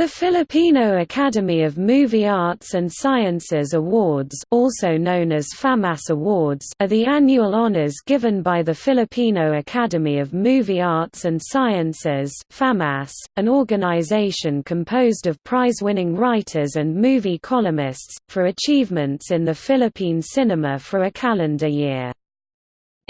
The Filipino Academy of Movie Arts and Sciences Awards also known as FAMAS Awards are the annual honors given by the Filipino Academy of Movie Arts and Sciences FAMAS, an organization composed of prize-winning writers and movie columnists, for achievements in the Philippine cinema for a calendar year.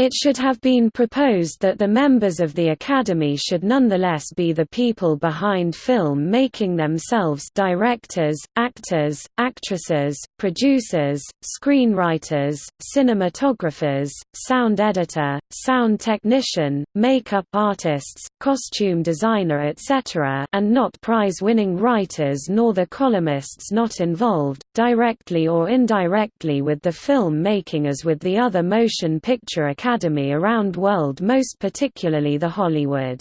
It should have been proposed that the members of the Academy should nonetheless be the people behind film making themselves directors, actors, actresses, producers, screenwriters, cinematographers, sound editor, sound technician, makeup artists, costume designer etc. and not prize-winning writers nor the columnists not involved, directly or indirectly with the film making as with the other motion picture Academy Academy around world most particularly the Hollywood.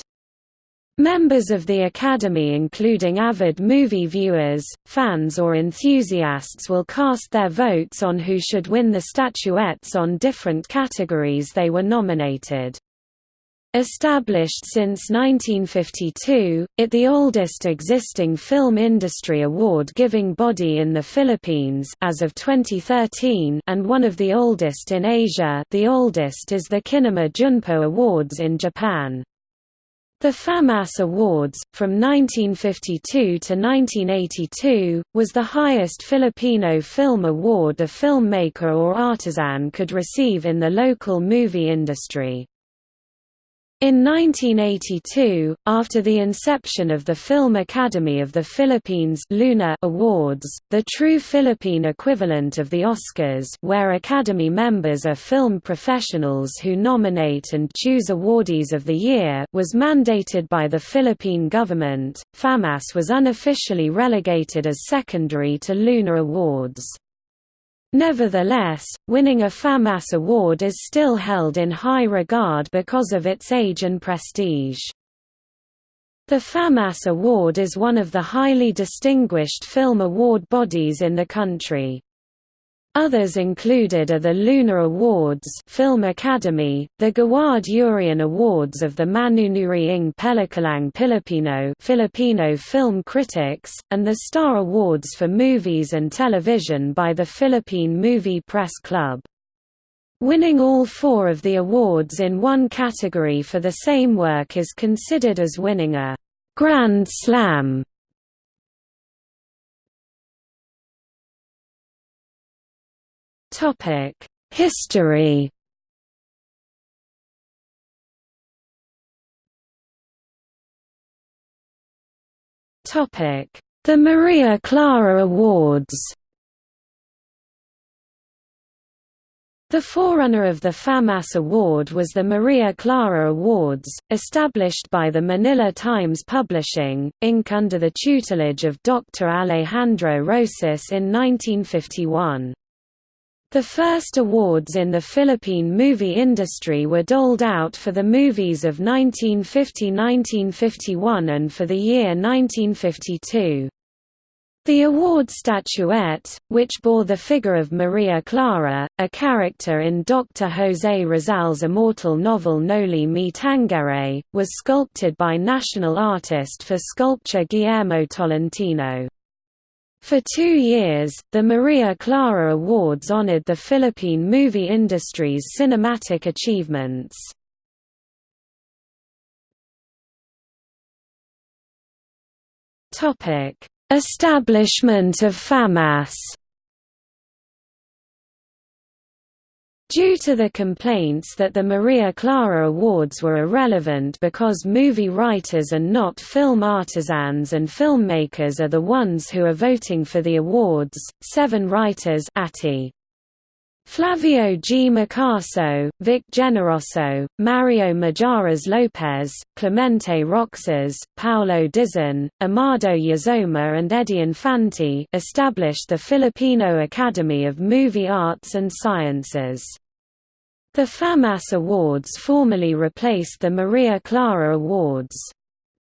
Members of the Academy including avid movie viewers, fans or enthusiasts will cast their votes on who should win the statuettes on different categories they were nominated. Established since 1952, it the oldest existing film industry award-giving body in the Philippines as of 2013 and one of the oldest in Asia the oldest is the Kinema Junpo Awards in Japan. The FAMAS Awards, from 1952 to 1982, was the highest Filipino film award a filmmaker or artisan could receive in the local movie industry. In 1982, after the inception of the Film Academy of the Philippines Luna Awards, the true Philippine equivalent of the Oscars where Academy members are film professionals who nominate and choose awardees of the year was mandated by the Philippine government, FAMAS was unofficially relegated as secondary to Luna Awards. Nevertheless, winning a FAMAS award is still held in high regard because of its age and prestige. The FAMAS Award is one of the highly distinguished film award bodies in the country. Others included are the Luna Awards Film Academy, the Gawad Urian Awards of the Manunuri ng Pelikulang Pilipino Filipino Film Critics, and the Star Awards for Movies and Television by the Philippine Movie Press Club. Winning all four of the awards in one category for the same work is considered as winning a «Grand Slam» Topic: History. Topic: The Maria Clara Awards. The forerunner of the FAMAS Award was the Maria Clara Awards, established by the Manila Times Publishing, Inc. under the tutelage of Dr. Alejandro Roces in 1951. The first awards in the Philippine movie industry were doled out for the movies of 1950–1951 and for the year 1952. The award statuette, which bore the figure of Maria Clara, a character in Dr. José Rizal's immortal novel Noli Me Tangere, was sculpted by national artist for sculpture Guillermo Tolentino. For two years, the Maria Clara Awards honored the Philippine movie industry's cinematic achievements. Establishment of FAMAS Due to the complaints that the Maria Clara Awards were irrelevant because movie writers and not film artisans and filmmakers are the ones who are voting for the awards, seven writers Atti. Flavio G. Macaso, Vic Generoso, Mario Mijares Lopez, Clemente Roxas, Paulo Dizon, Amado Yazoma and Eddie Infante established the Filipino Academy of Movie Arts and Sciences. The FAMAS Awards formally replaced the Maria Clara Awards.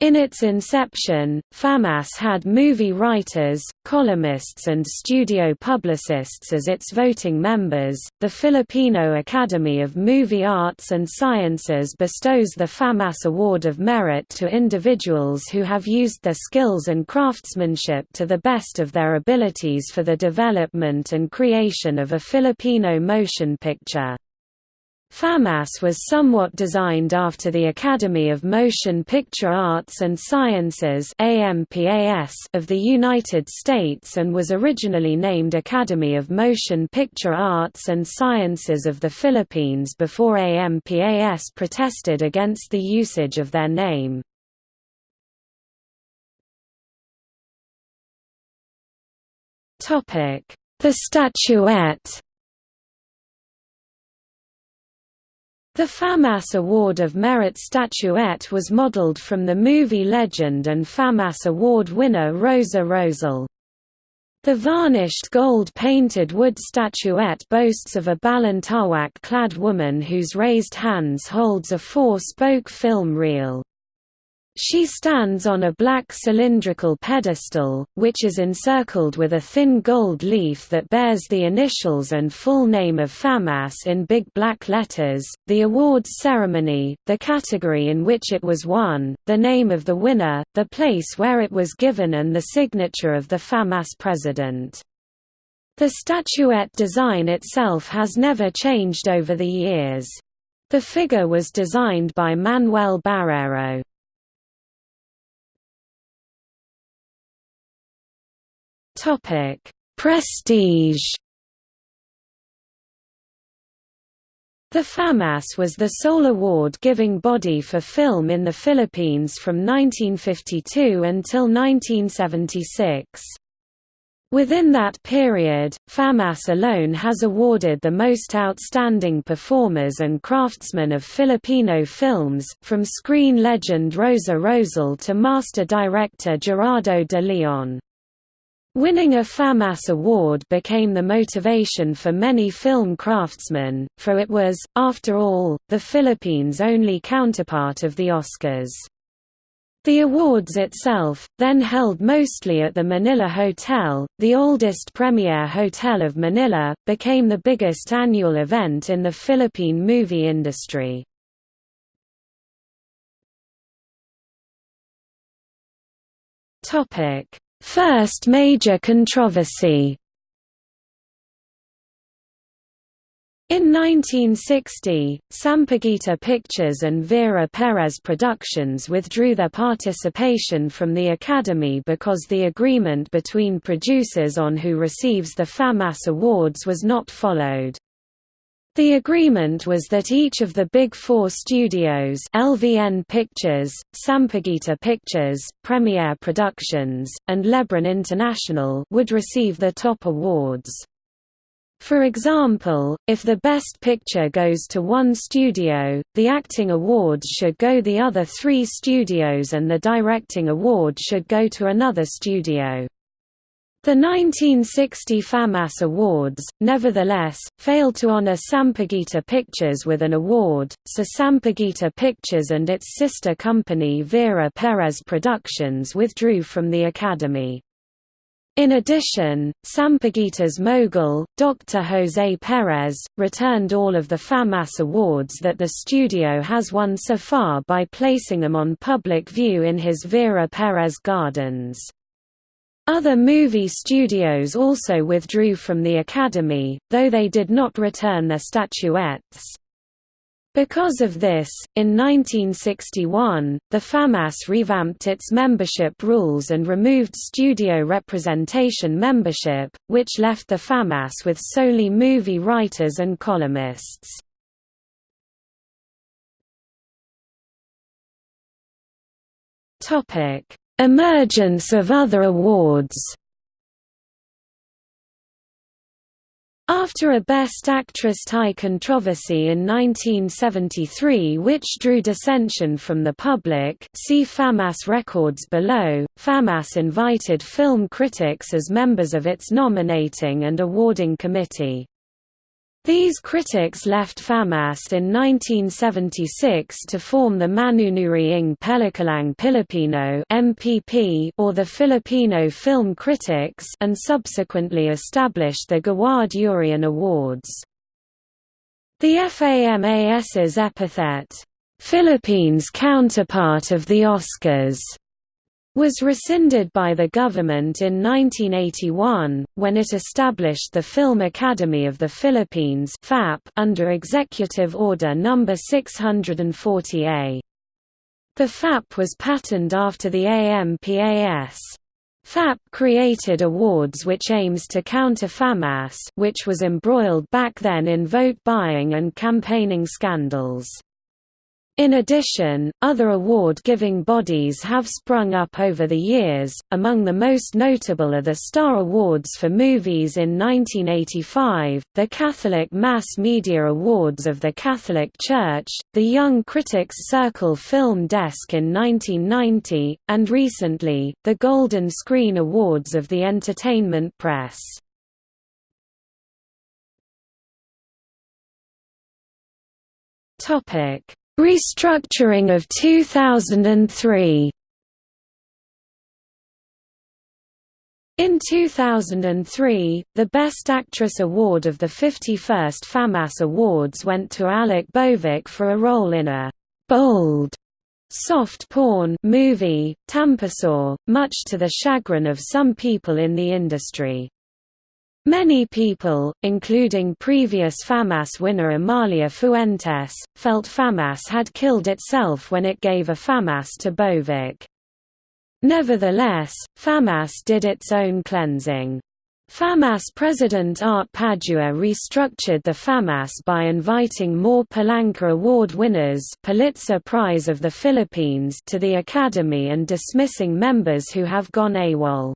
In its inception, FAMAS had movie writers, columnists, and studio publicists as its voting members. The Filipino Academy of Movie Arts and Sciences bestows the FAMAS Award of Merit to individuals who have used their skills and craftsmanship to the best of their abilities for the development and creation of a Filipino motion picture. FAMAS was somewhat designed after the Academy of Motion Picture Arts and Sciences of the United States and was originally named Academy of Motion Picture Arts and Sciences of the Philippines before AMPAS protested against the usage of their name. The statuette The FAMAS Award of Merit statuette was modeled from the movie legend and FAMAS Award winner Rosa Rosal. The varnished gold-painted wood statuette boasts of a balintawak-clad woman whose raised hands holds a four-spoke film reel. She stands on a black cylindrical pedestal, which is encircled with a thin gold leaf that bears the initials and full name of FAMAS in big black letters, the awards ceremony, the category in which it was won, the name of the winner, the place where it was given and the signature of the FAMAS president. The statuette design itself has never changed over the years. The figure was designed by Manuel Barrero. Topic: Prestige. The FAMAS was the sole award giving body for film in the Philippines from 1952 until 1976. Within that period, FAMAS alone has awarded the most outstanding performers and craftsmen of Filipino films, from screen legend Rosa Rosal to master director Gerardo de Leon. Winning a FAMAS award became the motivation for many film craftsmen, for it was, after all, the Philippines' only counterpart of the Oscars. The awards itself, then held mostly at the Manila Hotel, the oldest premier hotel of Manila, became the biggest annual event in the Philippine movie industry. Topic First major controversy In 1960, Sampaguita Pictures and Vera Perez Productions withdrew their participation from the Academy because the agreement between producers on who receives the FAMAS awards was not followed. The agreement was that each of the Big Four studios LVN Pictures, Sampaguita Pictures, Premiere Productions, and Lebran International would receive the top awards. For example, if the Best Picture goes to one studio, the Acting Awards should go the other three studios and the Directing Award should go to another studio. The 1960 FAMAS Awards, nevertheless, failed to honor Sampaguita Pictures with an award, so Sampaguita Pictures and its sister company Vera Perez Productions withdrew from the Academy. In addition, Sampaguita's mogul, Dr. Jose Perez, returned all of the FAMAS awards that the studio has won so far by placing them on public view in his Vera Perez Gardens. Other movie studios also withdrew from the Academy, though they did not return their statuettes. Because of this, in 1961, the FAMAS revamped its membership rules and removed studio representation membership, which left the FAMAS with solely movie writers and columnists. Emergence of other awards After a Best Actress tie controversy in 1973 which drew dissension from the public see FAMAS records below, FAMAS invited film critics as members of its nominating and awarding committee. These critics left FAMAS in 1976 to form the Manunuri ng Pelikulang Pilipino (MPP) or the Filipino Film Critics and subsequently established the Gawad Urian Awards. The FAMAS's epithet, "'Philippines counterpart of the Oscars' was rescinded by the government in 1981, when it established the Film Academy of the Philippines under Executive Order No. 640A. The FAP was patterned after the AMPAS. FAP created awards which aims to counter FAMAS which was embroiled back then in vote buying and campaigning scandals. In addition, other award-giving bodies have sprung up over the years, among the most notable are the Star Awards for Movies in 1985, the Catholic Mass Media Awards of the Catholic Church, the Young Critics Circle Film Desk in 1990, and recently, the Golden Screen Awards of the Entertainment Press. Topic Restructuring of 2003 In 2003, the Best Actress award of the 51st FAMAS Awards went to Aleck Bovick for a role in a «bold» soft porn movie, Tampisaw, much to the chagrin of some people in the industry. Many people, including previous FAMAS winner Amalia Fuentes, felt FAMAS had killed itself when it gave a FAMAS to Bovick. Nevertheless, FAMAS did its own cleansing. FAMAS president Art Padua restructured the FAMAS by inviting more Palanca Award winners Pulitzer Prize of the Philippines to the Academy and dismissing members who have gone AWOL.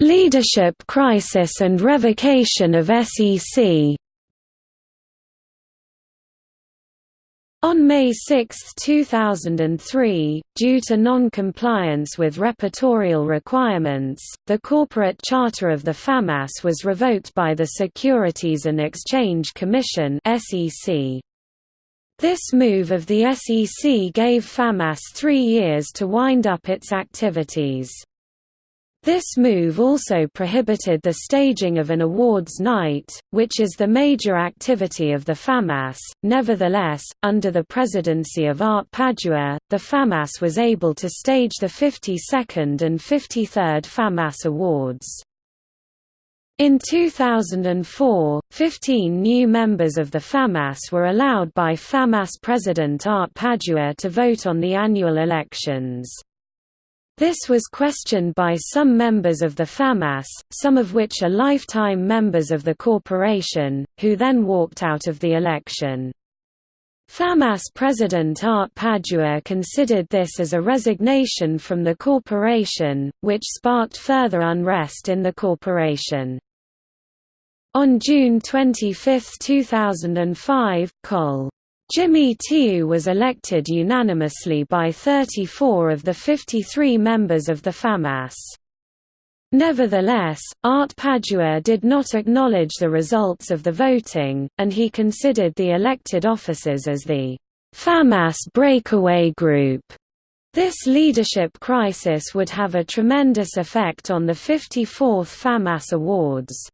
Leadership crisis and revocation of SEC. On May 6, 2003, due to non-compliance with repertorial requirements, the corporate charter of the FAMAS was revoked by the Securities and Exchange Commission. This move of the SEC gave FAMAS three years to wind up its activities. This move also prohibited the staging of an awards night, which is the major activity of the FAMAS. Nevertheless, under the presidency of Art Padua, the FAMAS was able to stage the 52nd and 53rd FAMAS Awards. In 2004, 15 new members of the FAMAS were allowed by FAMAS President Art Padua to vote on the annual elections. This was questioned by some members of the FAMAS, some of which are lifetime members of the corporation, who then walked out of the election. FAMAS president Art Padua considered this as a resignation from the corporation, which sparked further unrest in the corporation. On June 25, 2005, Col. Jimmy Tiu was elected unanimously by 34 of the 53 members of the FAMAS. Nevertheless, Art Padua did not acknowledge the results of the voting, and he considered the elected officers as the FAMAS breakaway group. This leadership crisis would have a tremendous effect on the 54th FAMAS Awards.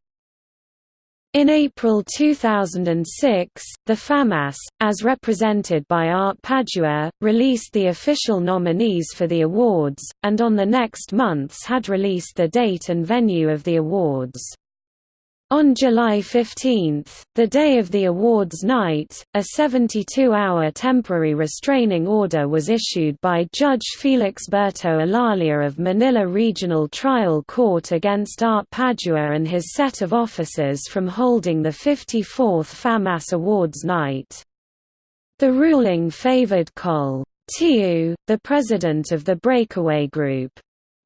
In April 2006, the FAMAS, as represented by Art Padua, released the official nominees for the awards, and on the next months had released the date and venue of the awards. On July 15, the day of the awards night, a 72-hour temporary restraining order was issued by Judge Felixberto Olalia of Manila Regional Trial Court against Art Padua and his set of officers from holding the 54th FAMAS Awards night. The ruling favored Col. Tiu, the president of the breakaway group.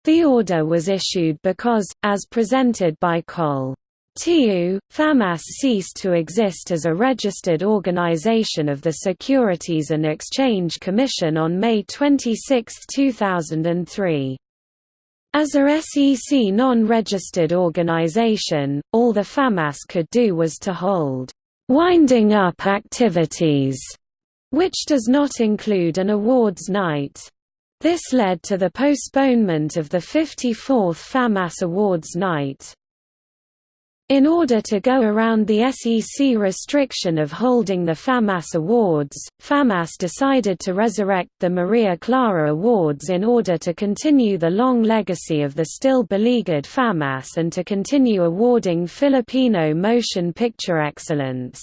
The order was issued because, as presented by Col. Tiu, FAMAS ceased to exist as a registered organization of the Securities and Exchange Commission on May 26, 2003. As a SEC non-registered organization, all the FAMAS could do was to hold «winding up activities», which does not include an awards night. This led to the postponement of the 54th FAMAS Awards night. In order to go around the SEC restriction of holding the FAMAS Awards, FAMAS decided to resurrect the Maria Clara Awards in order to continue the long legacy of the still beleaguered FAMAS and to continue awarding Filipino motion picture excellence.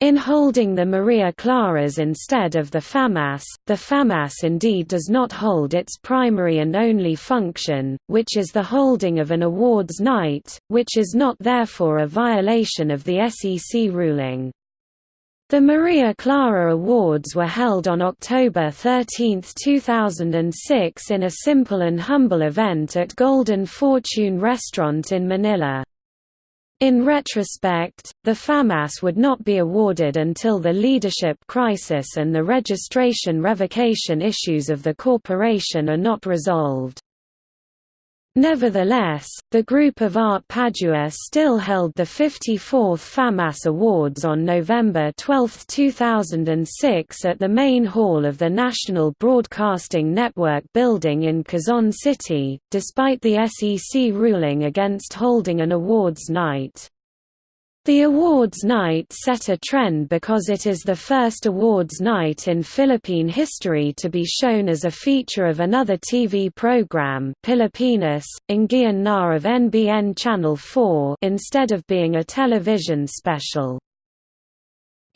In holding the Maria Claras instead of the FAMAS, the FAMAS indeed does not hold its primary and only function, which is the holding of an awards night, which is not therefore a violation of the SEC ruling. The Maria Clara Awards were held on October 13, 2006 in a simple and humble event at Golden Fortune Restaurant in Manila. In retrospect, the FAMAS would not be awarded until the leadership crisis and the registration revocation issues of the corporation are not resolved. Nevertheless, the group of Art Padua still held the 54th FAMAS Awards on November 12, 2006 at the main hall of the National Broadcasting Network building in Quezon City, despite the SEC ruling against holding an awards night. The awards night set a trend because it is the first awards night in Philippine history to be shown as a feature of another TV program Pilipinas, Inggian Na of NBN Channel 4 instead of being a television special.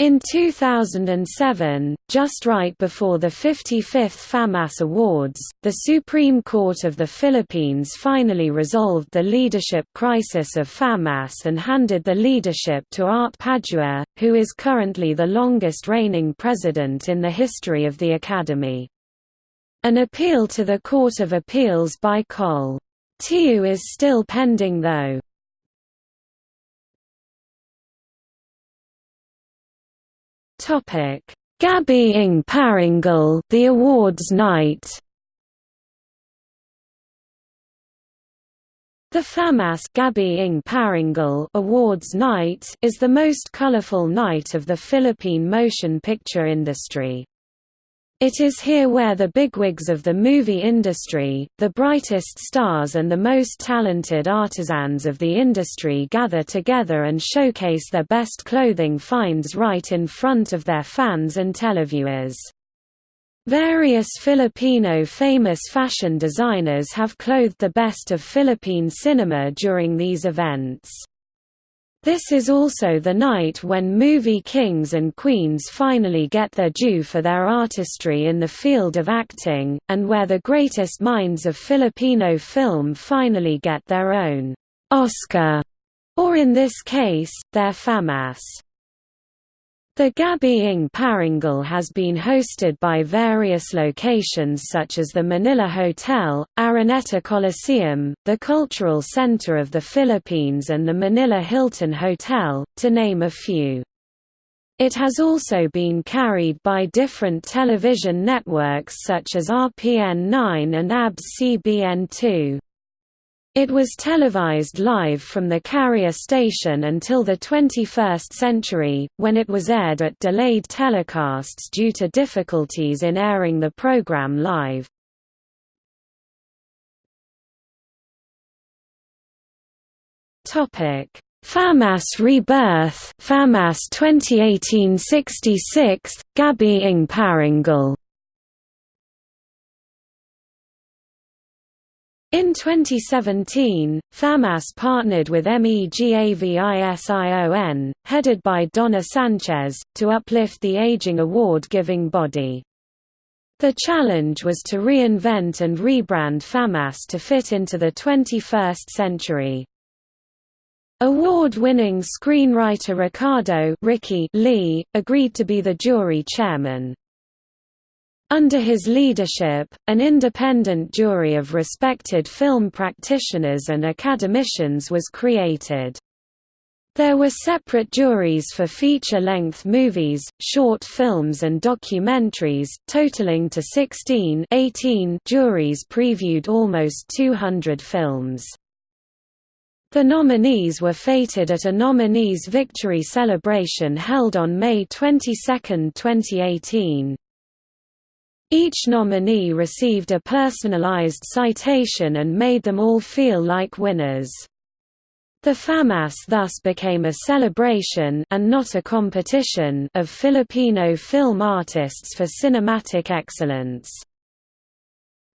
In 2007, just right before the 55th FAMAS Awards, the Supreme Court of the Philippines finally resolved the leadership crisis of FAMAS and handed the leadership to Art Padua, who is currently the longest reigning president in the history of the Academy. An appeal to the Court of Appeals by Col. Tiu is still pending though. Topic: Gabi Parangal, the awards night. The FAMAS Gabi Parangal Awards Night is the most colorful night of the Philippine motion picture industry. It is here where the bigwigs of the movie industry, the brightest stars and the most talented artisans of the industry gather together and showcase their best clothing finds right in front of their fans and televiewers. Various Filipino famous fashion designers have clothed the best of Philippine cinema during these events. This is also the night when movie kings and queens finally get their due for their artistry in the field of acting, and where the greatest minds of Filipino film finally get their own Oscar, or in this case, their FAMAS. The Gabi ng Parangal has been hosted by various locations such as the Manila Hotel, Araneta Coliseum, the Cultural Center of the Philippines and the Manila Hilton Hotel, to name a few. It has also been carried by different television networks such as RPN 9 and ABS-CBN 2. It was televised live from the carrier station until the 21st century, when it was aired at delayed telecasts due to difficulties in airing the program live. FAMAS Rebirth FAMAS 2018-66, Gabi ng In 2017, FAMAS partnered with MEGAVISION, headed by Donna Sanchez, to uplift the aging award-giving body. The challenge was to reinvent and rebrand FAMAS to fit into the 21st century. Award-winning screenwriter Ricardo Ricky Lee, agreed to be the jury chairman. Under his leadership, an independent jury of respected film practitioners and academicians was created. There were separate juries for feature-length movies, short films and documentaries, totaling to 16 18 juries previewed almost 200 films. The nominees were feted at a nominees' victory celebration held on May 22, 2018. Each nominee received a personalized citation and made them all feel like winners. The FAMAS thus became a celebration and not a competition of Filipino film artists for cinematic excellence.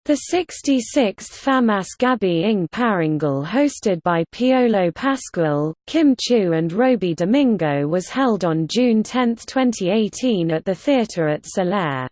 The 66th FAMAS Gabi ng Parangal hosted by Piolo Pascual, Kim Chiu and Robi Domingo was held on June 10, 2018 at the theatre at Solaire.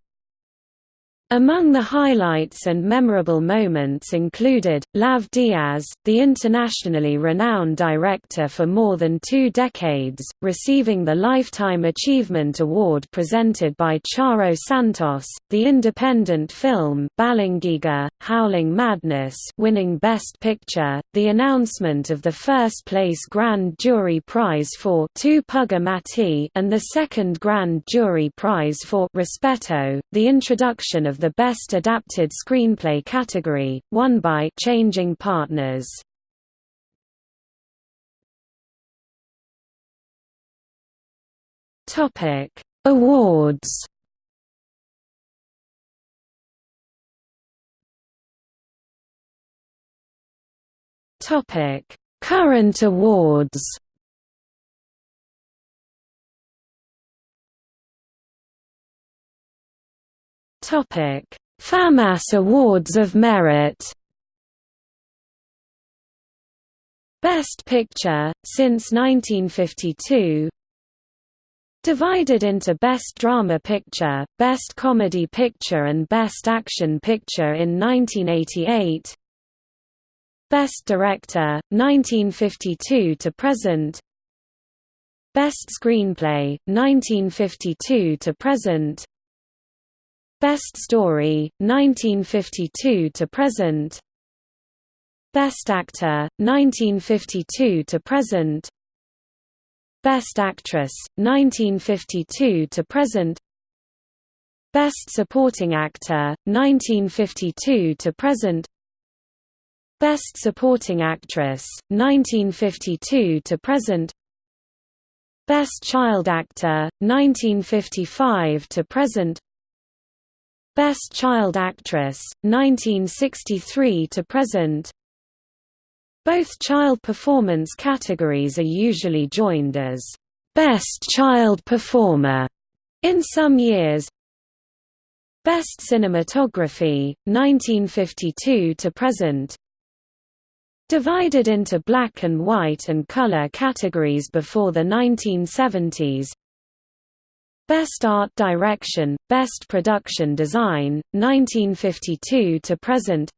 Among the highlights and memorable moments included, Lav Diaz, the internationally renowned director for more than two decades, receiving the Lifetime Achievement Award presented by Charo Santos, the independent film Balangiga, Howling Madness winning Best Picture, the announcement of the first-place Grand Jury Prize for Tu Pug Imatuy and the second Grand Jury Prize for Respeto, the introduction of the Best Adapted Screenplay category, won by Changing Partners. Topic: Awards. Topic: Current awards. Topic: FAMAS Awards of Merit. Best Picture since 1952. Divided into Best Drama Picture, Best Comedy Picture and Best Action Picture in 1988. Best Director 1952 to present. Best Screenplay 1952 to present. Best Story, 1952 to present. Best Actor, 1952 to present. Best Actress, 1952 to present. Best Supporting Actor, 1952 to present. Best Supporting Actress, 1952 to present. Best Child Actor, 1955 to present. Best Child Actress, 1963 to present. Both child performance categories are usually joined as Best Child Performer in some years. Best Cinematography, 1952 to present. Divided into black and white and color categories before the 1970s, Best Art Direction, Best Production Design, 1952 to present.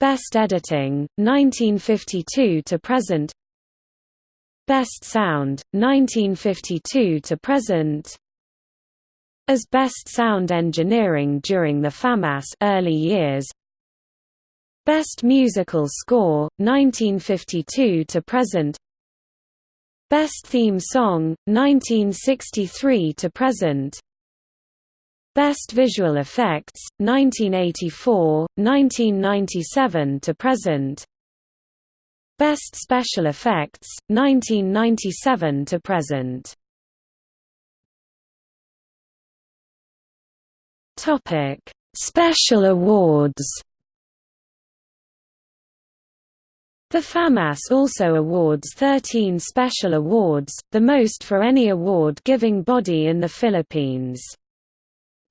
Best Editing, 1952 to present. Best Sound, 1952 to present. As Best Sound Engineering during the FAMAS early years. Best Musical Score, 1952 to present Best Theme Song, 1963 to present. Best Visual Effects, 1984, 1997 to present. Best Special Effects, 1997 to present. Special Awards. The FAMAS also awards 13 special awards, the most for any award-giving body in the Philippines.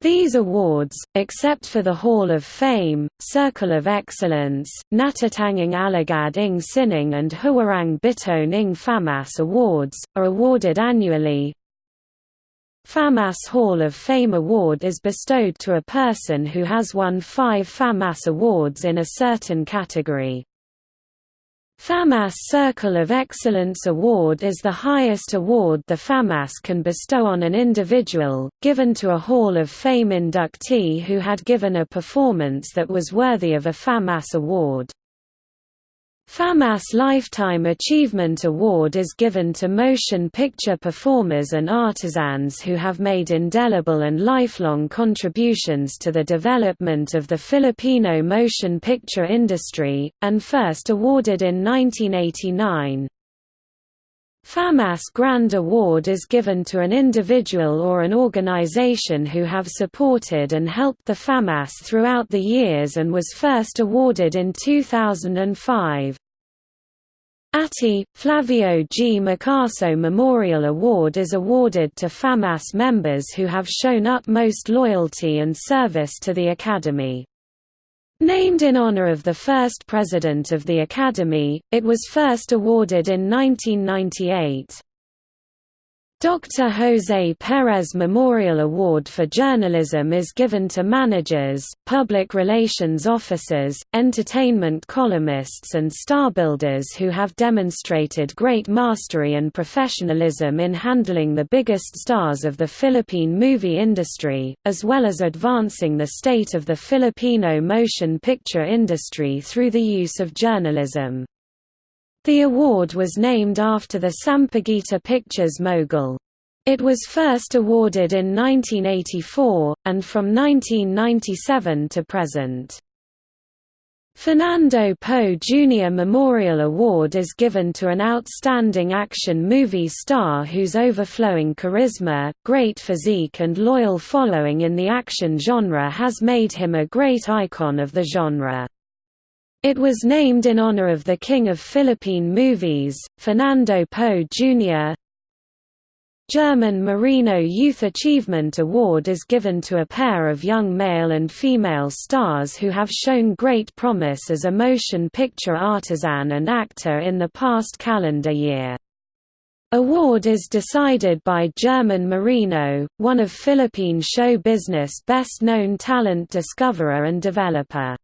These awards, except for the Hall of Fame, Circle of Excellence, Natatanging Alagad ng Sining and Huwarang Bituin ng FAMAS Awards, are awarded annually. FAMAS Hall of Fame Award is bestowed to a person who has won five FAMAS Awards in a certain category. FAMAS Circle of Excellence Award is the highest award the FAMAS can bestow on an individual, given to a Hall of Fame inductee who had given a performance that was worthy of a FAMAS award. FAMAS Lifetime Achievement Award is given to motion picture performers and artisans who have made indelible and lifelong contributions to the development of the Filipino motion picture industry, and first awarded in 1989. FAMAS Grand Award is given to an individual or an organization who have supported and helped the FAMAS throughout the years and was first awarded in 2005. ATI, Flavio G. Macaso Memorial Award is awarded to FAMAS members who have shown utmost loyalty and service to the Academy. Named in honor of the first president of the Academy, it was first awarded in 1998. Dr. Jose Perez Memorial Award for Journalism is given to managers, public relations officers, entertainment columnists and star builders who have demonstrated great mastery and professionalism in handling the biggest stars of the Philippine movie industry, as well as advancing the state of the Filipino motion picture industry through the use of journalism. The award was named after the Sampaguita Pictures mogul. It was first awarded in 1984, and from 1997 to present. Fernando Poe Jr. Memorial Award is given to an outstanding action movie star whose overflowing charisma, great physique and loyal following in the action genre has made him a great icon of the genre. It was named in honor of the King of Philippine Movies, Fernando Poe Jr. German Moreno Youth Achievement Award is given to a pair of young male and female stars who have shown great promise as a motion picture artisan and actor in the past calendar year. Award is decided by German Moreno, one of Philippine show business best-known talent discoverer and developer.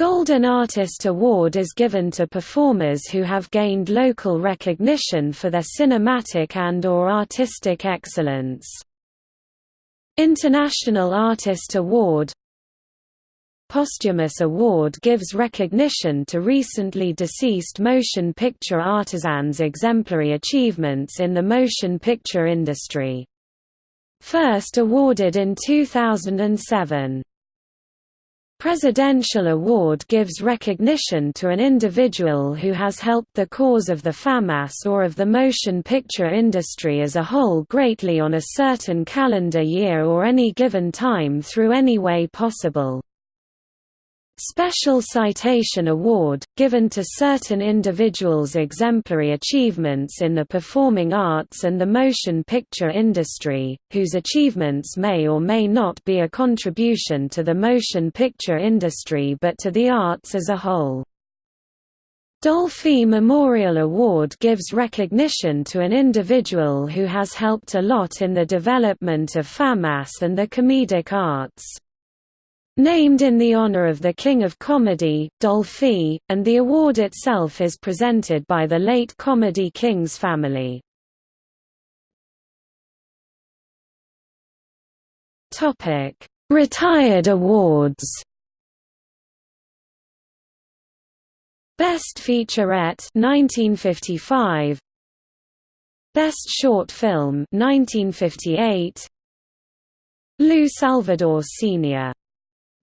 Golden Artist Award is given to performers who have gained local recognition for their cinematic and or artistic excellence. International Artist Award Posthumous Award gives recognition to recently deceased motion picture artisans' exemplary achievements in the motion picture industry. First awarded in 2007. Presidential Award gives recognition to an individual who has helped the cause of the FAMAS or of the motion picture industry as a whole greatly on a certain calendar year or any given time through any way possible. Special Citation Award, given to certain individuals' exemplary achievements in the performing arts and the motion picture industry, whose achievements may or may not be a contribution to the motion picture industry but to the arts as a whole. Dolphy Memorial Award gives recognition to an individual who has helped a lot in the development of FAMAS and the comedic arts. Named in the honor of the King of Comedy, Dolphy, and the award itself is presented by the late Comedy Kings family. Retired awards Best Featurette 1955 Best Short Film 1958 Lou Salvador Sr.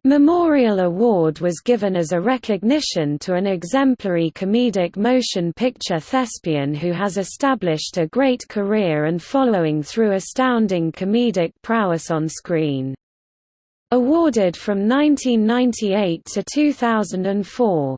Memorial Award was given as a recognition to an exemplary comedic motion picture thespian who has established a great career and following through astounding comedic prowess on screen. Awarded from 1998 to 2004.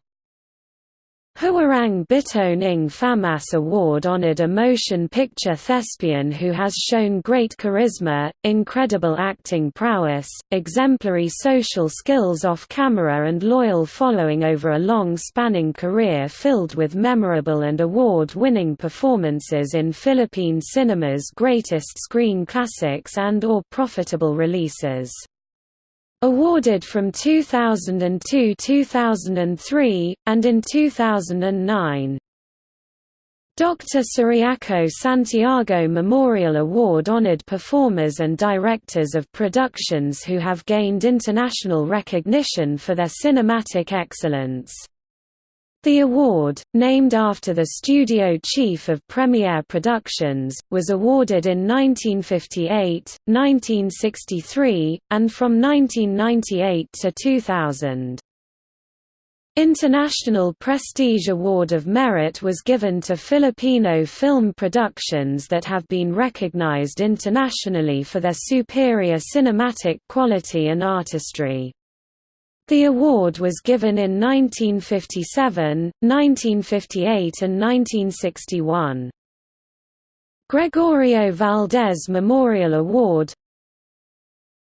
Huwarang Bituin Ng Famas Award honored a motion picture thespian who has shown great charisma, incredible acting prowess, exemplary social skills off camera and loyal following over a long-spanning career filled with memorable and award-winning performances in Philippine cinema's greatest screen classics and or profitable releases. Awarded from 2002–2003, and in 2009. Dr. Ciriaco Santiago Memorial Award honored performers and directors of productions who have gained international recognition for their cinematic excellence. The award, named after the studio chief of Premiere Productions, was awarded in 1958, 1963, and from 1998 to 2000. International Prestige Award of Merit was given to Filipino film productions that have been recognized internationally for their superior cinematic quality and artistry. The award was given in 1957, 1958 and 1961. Gregorio Valdez Memorial Award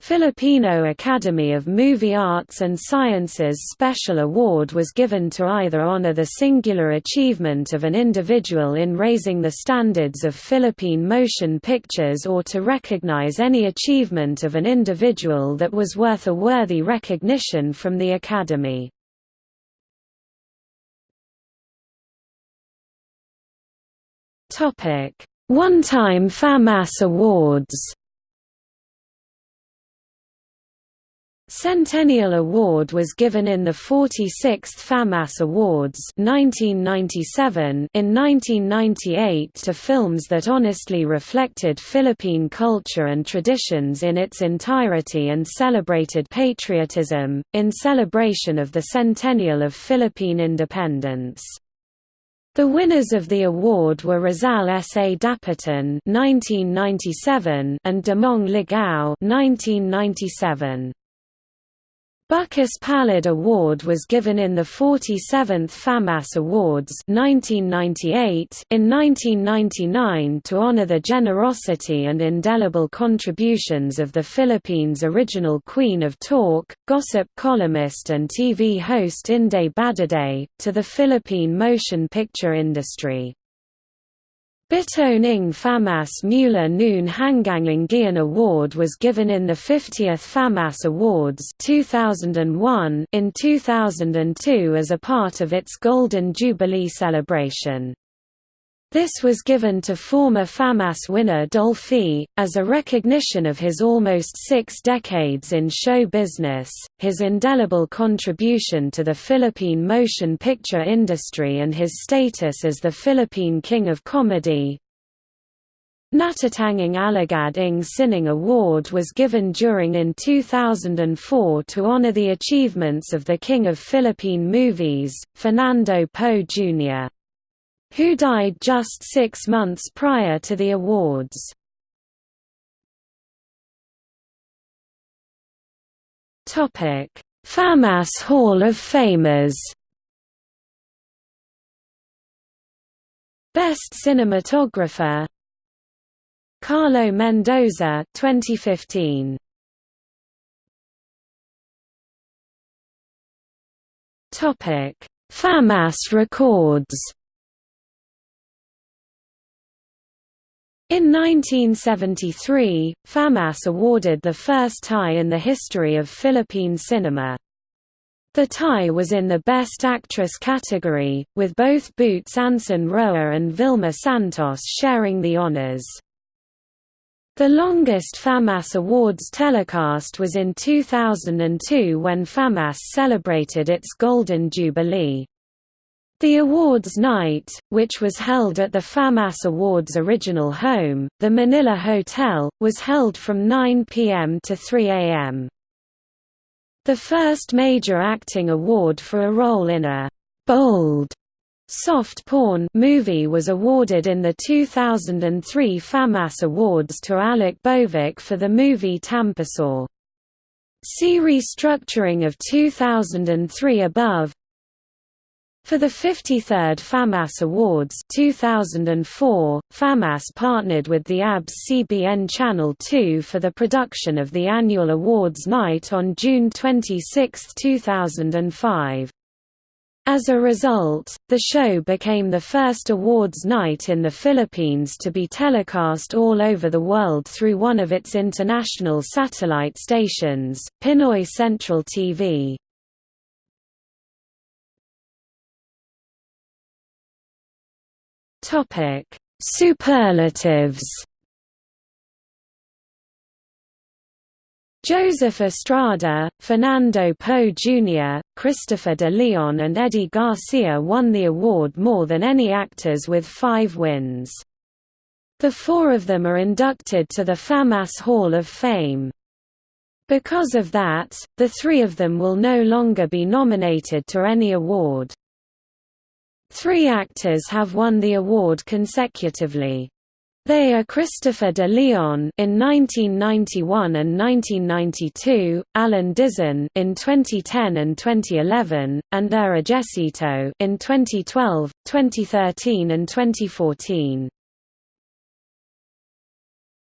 Filipino Academy of Movie Arts and Sciences Special Award was given to either honor the singular achievement of an individual in raising the standards of Philippine motion pictures or to recognize any achievement of an individual that was worth a worthy recognition from the Academy. One-time FAMAS Awards Centennial Award was given in the 46th FAMAS Awards 1997 in 1998 to films that honestly reflected Philippine culture and traditions in its entirety and celebrated patriotism, in celebration of the centennial of Philippine independence. The winners of the award were Rizal sa Dapitan (1997) and Damong Ligaw (1997). Bukas Palad Award was given in the 47th FAMAS Awards 1998 in 1999 to honor the generosity and indelible contributions of the Philippines' original queen of talk, gossip columnist and TV host Inday Badiday, to the Philippine motion picture industry. Bitoning FAMAS Mula Noon Hangganglinggian Award was given in the 50th FAMAS Awards 2001 in 2002 as a part of its Golden Jubilee celebration. This was given to former FAMAS winner Dolphy, as a recognition of his almost six decades in show business, his indelible contribution to the Philippine motion picture industry and his status as the Philippine King of Comedy. Natatanging Alagad Ng Sining Award was given during in 2004 to honor the achievements of the King of Philippine Movies, Fernando Poe Jr who died just six months prior to the awards. FAMAS Hall of Famers Best Cinematographer Carlo Mendoza 2015 Topic. FAMAS records In 1973, FAMAS awarded the first tie in the history of Philippine cinema. The tie was in the Best Actress category, with both Boots Anson Roa and Vilma Santos sharing the honors. The longest FAMAS Awards telecast was in 2002 when FAMAS celebrated its Golden Jubilee. The awards night, which was held at the FAMAS Awards' original home, the Manila Hotel, was held from 9 p.m. to 3 a.m. The first major acting award for a role in a «bold» soft porn movie was awarded in the 2003 FAMAS Awards to Aleck Bovick for the movie Tampisaw. See restructuring of 2003 above for the 53rd FAMAS Awards 2004, FAMAS partnered with the ABS-CBN Channel 2 for the production of the annual awards night on June 26, 2005. As a result, the show became the first awards night in the Philippines to be telecast all over the world through one of its international satellite stations, Pinoy Central TV. Topic: Superlatives. Joseph Estrada, Fernando Poe Jr., Christopher de Leon and Eddie Garcia won the award more than any actors with five wins. The four of them are inducted to the FAMAS Hall of Fame. Because of that, the three of them will no longer be nominated to any award. Three actors have won the award consecutively. They are Christopher de Leon in 1991 and 1992, Allen Dizon in 2010 and 2011, and Ira Jessito in 2012, 2013 and 2014.